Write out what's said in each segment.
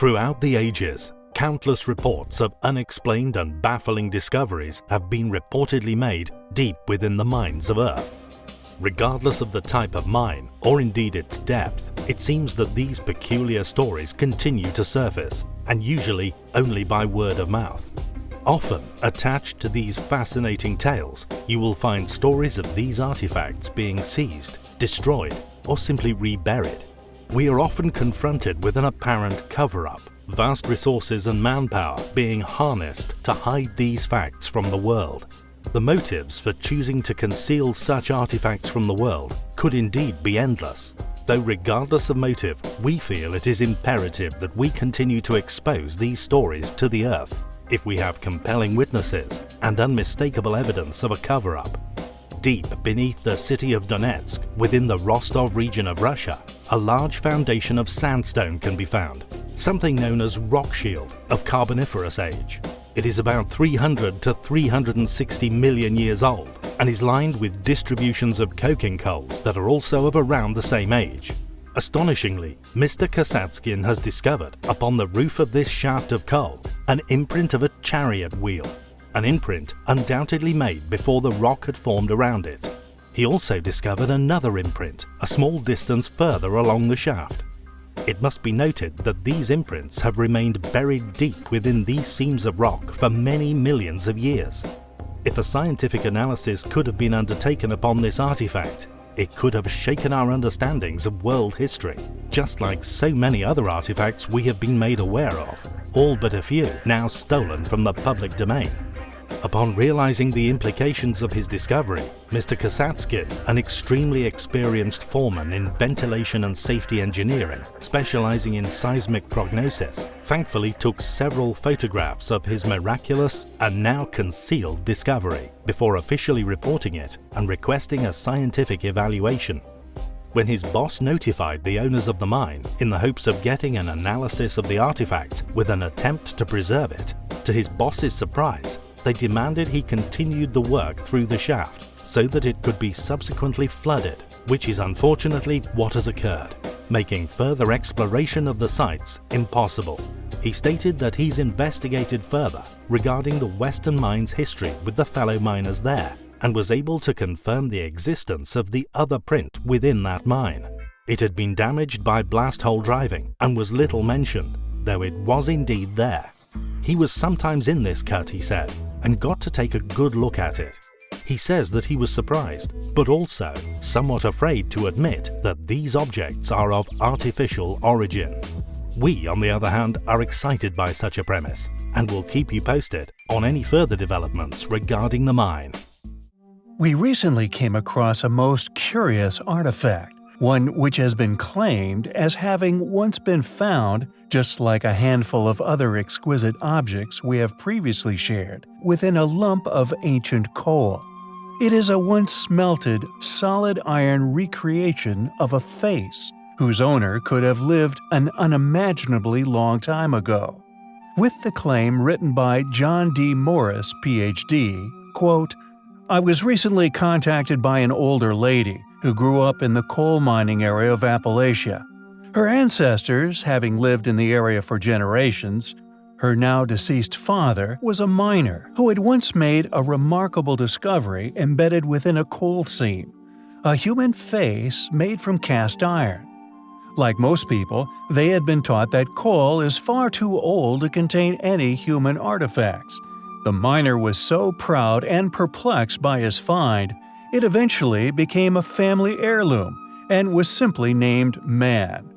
Throughout the ages, countless reports of unexplained and baffling discoveries have been reportedly made deep within the mines of Earth. Regardless of the type of mine, or indeed its depth, it seems that these peculiar stories continue to surface, and usually only by word of mouth. Often, attached to these fascinating tales, you will find stories of these artifacts being seized, destroyed, or simply reburied. We are often confronted with an apparent cover-up, vast resources and manpower being harnessed to hide these facts from the world. The motives for choosing to conceal such artifacts from the world could indeed be endless, though regardless of motive, we feel it is imperative that we continue to expose these stories to the earth if we have compelling witnesses and unmistakable evidence of a cover-up. Deep beneath the city of Donetsk, within the Rostov region of Russia, a large foundation of sandstone can be found, something known as rock shield of Carboniferous age. It is about 300 to 360 million years old and is lined with distributions of coking coals that are also of around the same age. Astonishingly, Mr. Kasatskin has discovered, upon the roof of this shaft of coal, an imprint of a chariot wheel, an imprint undoubtedly made before the rock had formed around it. He also discovered another imprint, a small distance further along the shaft. It must be noted that these imprints have remained buried deep within these seams of rock for many millions of years. If a scientific analysis could have been undertaken upon this artifact, it could have shaken our understandings of world history, just like so many other artifacts we have been made aware of, all but a few now stolen from the public domain. Upon realizing the implications of his discovery, Mr. Kasatskin, an extremely experienced foreman in ventilation and safety engineering, specializing in seismic prognosis, thankfully took several photographs of his miraculous and now concealed discovery before officially reporting it and requesting a scientific evaluation. When his boss notified the owners of the mine in the hopes of getting an analysis of the artifact with an attempt to preserve it, to his boss's surprise, they demanded he continued the work through the shaft so that it could be subsequently flooded, which is unfortunately what has occurred, making further exploration of the sites impossible. He stated that he's investigated further regarding the Western Mine's history with the fellow miners there and was able to confirm the existence of the other print within that mine. It had been damaged by blast hole driving and was little mentioned, though it was indeed there. He was sometimes in this cut, he said, and got to take a good look at it. He says that he was surprised, but also somewhat afraid to admit that these objects are of artificial origin. We, on the other hand, are excited by such a premise and will keep you posted on any further developments regarding the mine. We recently came across a most curious artifact one which has been claimed as having once been found, just like a handful of other exquisite objects we have previously shared, within a lump of ancient coal. It is a once smelted, solid iron recreation of a face, whose owner could have lived an unimaginably long time ago. With the claim written by John D. Morris, Ph.D., quote, I was recently contacted by an older lady who grew up in the coal mining area of Appalachia. Her ancestors, having lived in the area for generations, her now deceased father was a miner who had once made a remarkable discovery embedded within a coal seam a human face made from cast iron. Like most people, they had been taught that coal is far too old to contain any human artifacts. The miner was so proud and perplexed by his find it eventually became a family heirloom and was simply named Man.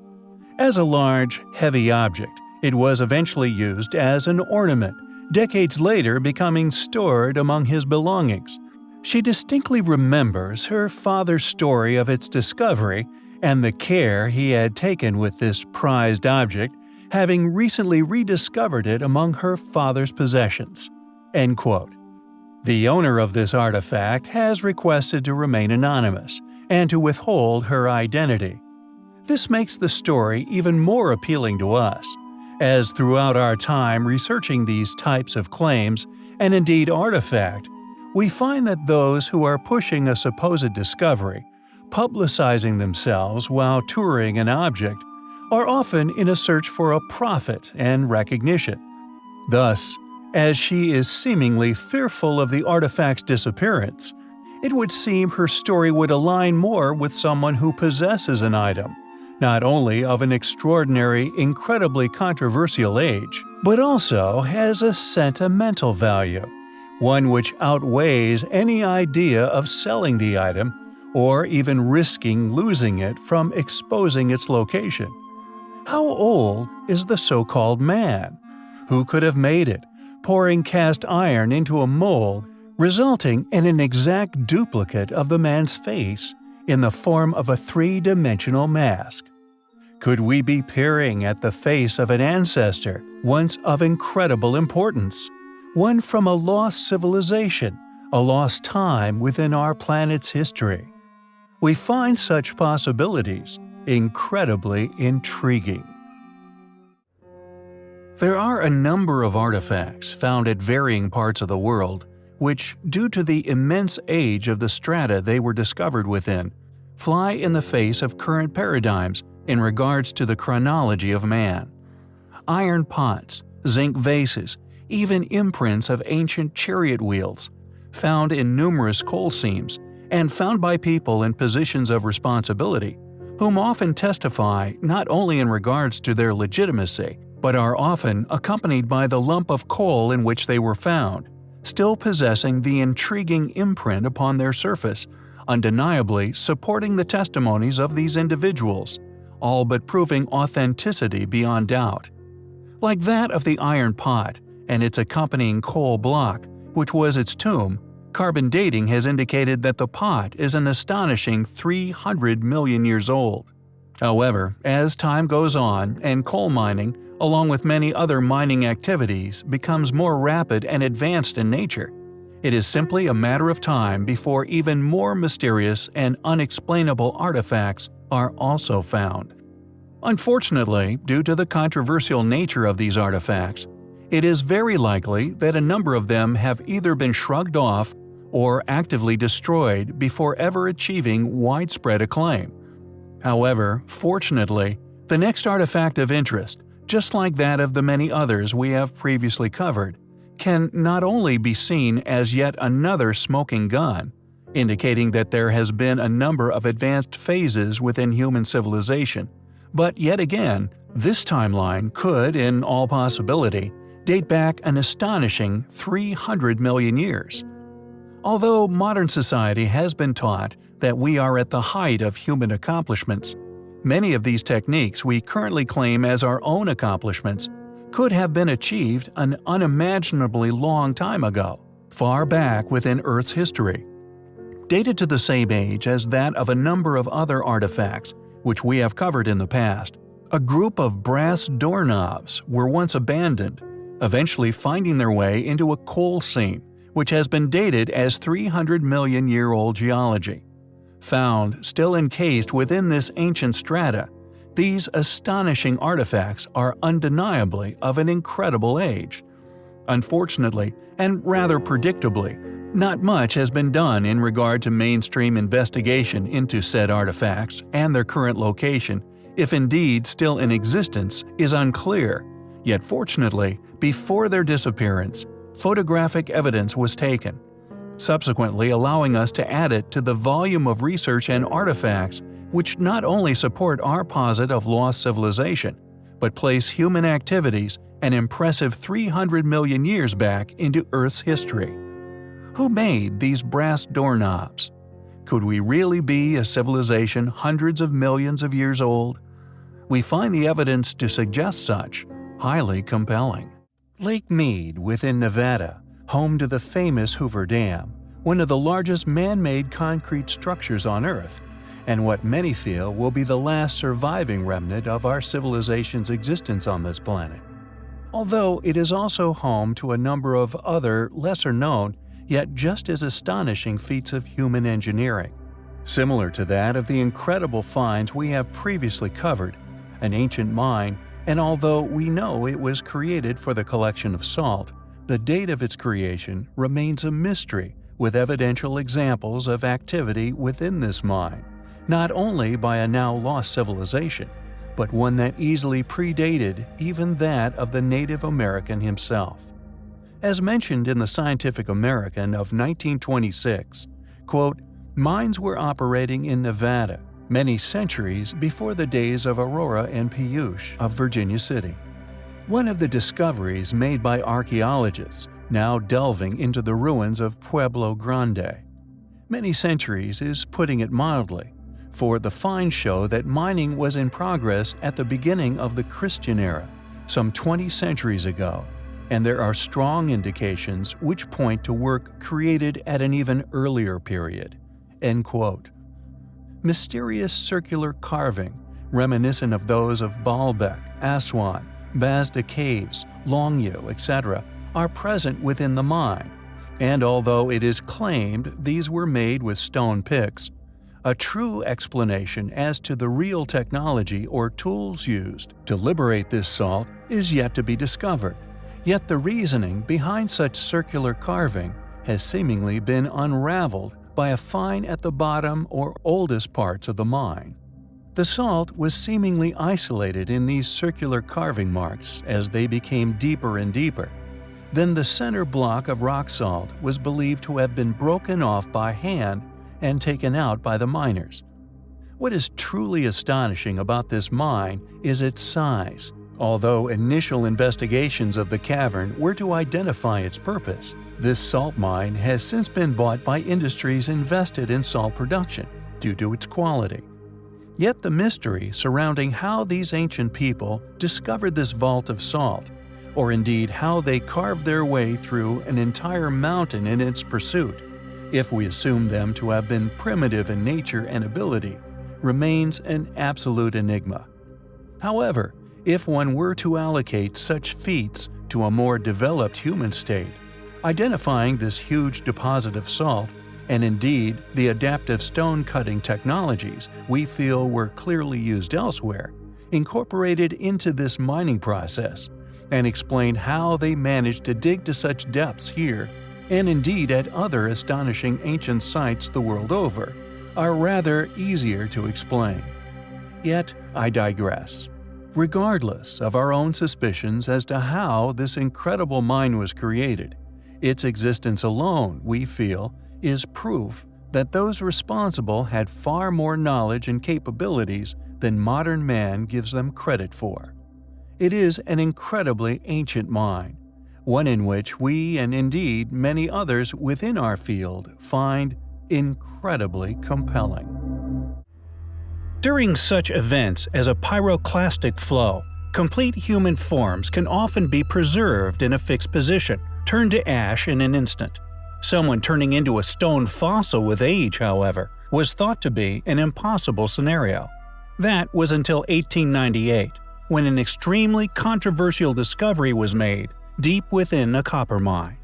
As a large, heavy object, it was eventually used as an ornament, decades later becoming stored among his belongings. She distinctly remembers her father's story of its discovery and the care he had taken with this prized object, having recently rediscovered it among her father's possessions. End quote. The owner of this artifact has requested to remain anonymous and to withhold her identity. This makes the story even more appealing to us, as throughout our time researching these types of claims, and indeed artifact, we find that those who are pushing a supposed discovery, publicizing themselves while touring an object, are often in a search for a profit and recognition. Thus, as she is seemingly fearful of the artifact's disappearance, it would seem her story would align more with someone who possesses an item, not only of an extraordinary, incredibly controversial age, but also has a sentimental value, one which outweighs any idea of selling the item or even risking losing it from exposing its location. How old is the so-called man? Who could have made it, pouring cast iron into a mold, resulting in an exact duplicate of the man's face in the form of a three-dimensional mask? Could we be peering at the face of an ancestor once of incredible importance? One from a lost civilization, a lost time within our planet's history. We find such possibilities incredibly intriguing. There are a number of artifacts found at varying parts of the world which, due to the immense age of the strata they were discovered within, fly in the face of current paradigms in regards to the chronology of man. Iron pots, zinc vases, even imprints of ancient chariot wheels, found in numerous coal seams, and found by people in positions of responsibility, whom often testify not only in regards to their legitimacy, but are often accompanied by the lump of coal in which they were found, still possessing the intriguing imprint upon their surface, undeniably supporting the testimonies of these individuals, all but proving authenticity beyond doubt. Like that of the iron pot and its accompanying coal block, which was its tomb, carbon dating has indicated that the pot is an astonishing 300 million years old. However, as time goes on and coal mining, along with many other mining activities, becomes more rapid and advanced in nature, it is simply a matter of time before even more mysterious and unexplainable artifacts are also found. Unfortunately, due to the controversial nature of these artifacts, it is very likely that a number of them have either been shrugged off or actively destroyed before ever achieving widespread acclaim. However, fortunately, the next artifact of interest, just like that of the many others we have previously covered, can not only be seen as yet another smoking gun, indicating that there has been a number of advanced phases within human civilization, but yet again, this timeline could, in all possibility, date back an astonishing 300 million years. Although modern society has been taught that we are at the height of human accomplishments, many of these techniques we currently claim as our own accomplishments could have been achieved an unimaginably long time ago, far back within Earth's history. Dated to the same age as that of a number of other artifacts, which we have covered in the past, a group of brass doorknobs were once abandoned, eventually finding their way into a coal seam which has been dated as 300 million year old geology. Found still encased within this ancient strata, these astonishing artifacts are undeniably of an incredible age. Unfortunately, and rather predictably, not much has been done in regard to mainstream investigation into said artifacts and their current location, if indeed still in existence, is unclear. Yet fortunately, before their disappearance, photographic evidence was taken, subsequently allowing us to add it to the volume of research and artifacts which not only support our posit of lost civilization, but place human activities an impressive 300 million years back into Earth's history. Who made these brass doorknobs? Could we really be a civilization hundreds of millions of years old? We find the evidence to suggest such highly compelling. Lake Mead within Nevada, home to the famous Hoover Dam, one of the largest man-made concrete structures on Earth, and what many feel will be the last surviving remnant of our civilization's existence on this planet. Although it is also home to a number of other lesser-known, yet just as astonishing feats of human engineering. Similar to that of the incredible finds we have previously covered, an ancient mine and although we know it was created for the collection of salt, the date of its creation remains a mystery with evidential examples of activity within this mine, not only by a now lost civilization, but one that easily predated even that of the Native American himself. As mentioned in the Scientific American of 1926, quote, mines were operating in Nevada many centuries before the days of Aurora and Pioche of Virginia City. One of the discoveries made by archaeologists now delving into the ruins of Pueblo Grande. Many centuries is putting it mildly, for the finds show that mining was in progress at the beginning of the Christian era, some 20 centuries ago, and there are strong indications which point to work created at an even earlier period. End quote. Mysterious circular carving, reminiscent of those of Baalbek, Aswan, Bazda Caves, Longyou, etc., are present within the mine, and although it is claimed these were made with stone picks, a true explanation as to the real technology or tools used to liberate this salt is yet to be discovered. Yet the reasoning behind such circular carving has seemingly been unraveled by a find at the bottom or oldest parts of the mine. The salt was seemingly isolated in these circular carving marks as they became deeper and deeper. Then the center block of rock salt was believed to have been broken off by hand and taken out by the miners. What is truly astonishing about this mine is its size. Although initial investigations of the cavern were to identify its purpose, this salt mine has since been bought by industries invested in salt production due to its quality. Yet the mystery surrounding how these ancient people discovered this vault of salt, or indeed how they carved their way through an entire mountain in its pursuit, if we assume them to have been primitive in nature and ability, remains an absolute enigma. However, if one were to allocate such feats to a more developed human state, identifying this huge deposit of salt, and indeed the adaptive stone cutting technologies we feel were clearly used elsewhere, incorporated into this mining process, and explain how they managed to dig to such depths here and indeed at other astonishing ancient sites the world over, are rather easier to explain. Yet I digress. Regardless of our own suspicions as to how this incredible mine was created, its existence alone, we feel, is proof that those responsible had far more knowledge and capabilities than modern man gives them credit for. It is an incredibly ancient mine, one in which we and indeed many others within our field find incredibly compelling. During such events as a pyroclastic flow, complete human forms can often be preserved in a fixed position, turned to ash in an instant. Someone turning into a stone fossil with age, however, was thought to be an impossible scenario. That was until 1898, when an extremely controversial discovery was made deep within a copper mine.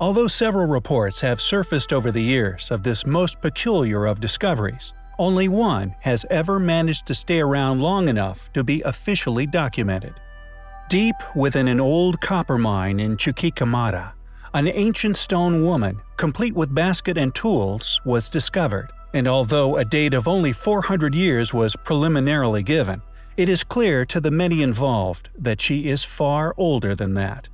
Although several reports have surfaced over the years of this most peculiar of discoveries, only one has ever managed to stay around long enough to be officially documented. Deep within an old copper mine in Chuquicamata, an ancient stone woman, complete with basket and tools, was discovered, and although a date of only 400 years was preliminarily given, it is clear to the many involved that she is far older than that.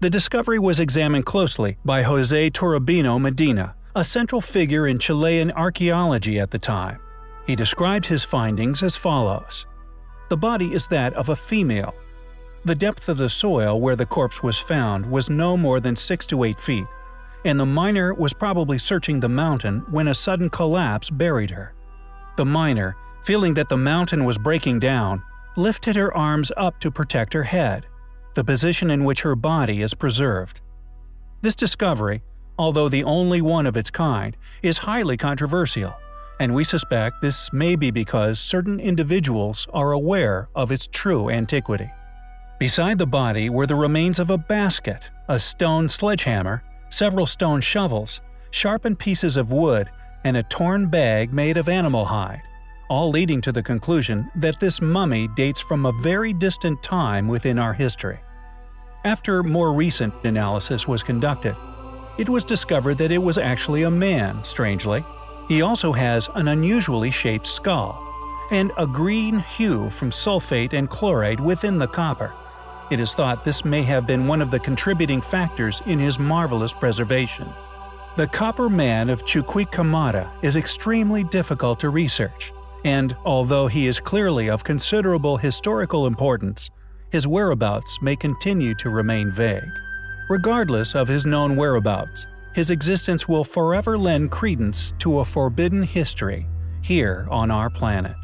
The discovery was examined closely by Jose Toribio Medina, a central figure in Chilean archaeology at the time. He described his findings as follows. The body is that of a female. The depth of the soil where the corpse was found was no more than 6 to 8 feet, and the miner was probably searching the mountain when a sudden collapse buried her. The miner, feeling that the mountain was breaking down, lifted her arms up to protect her head the position in which her body is preserved. This discovery, although the only one of its kind, is highly controversial, and we suspect this may be because certain individuals are aware of its true antiquity. Beside the body were the remains of a basket, a stone sledgehammer, several stone shovels, sharpened pieces of wood, and a torn bag made of animal hide all leading to the conclusion that this mummy dates from a very distant time within our history. After more recent analysis was conducted, it was discovered that it was actually a man, strangely. He also has an unusually shaped skull, and a green hue from sulfate and chloride within the copper. It is thought this may have been one of the contributing factors in his marvelous preservation. The Copper Man of Chuquicamata is extremely difficult to research, and although he is clearly of considerable historical importance, his whereabouts may continue to remain vague. Regardless of his known whereabouts, his existence will forever lend credence to a forbidden history here on our planet.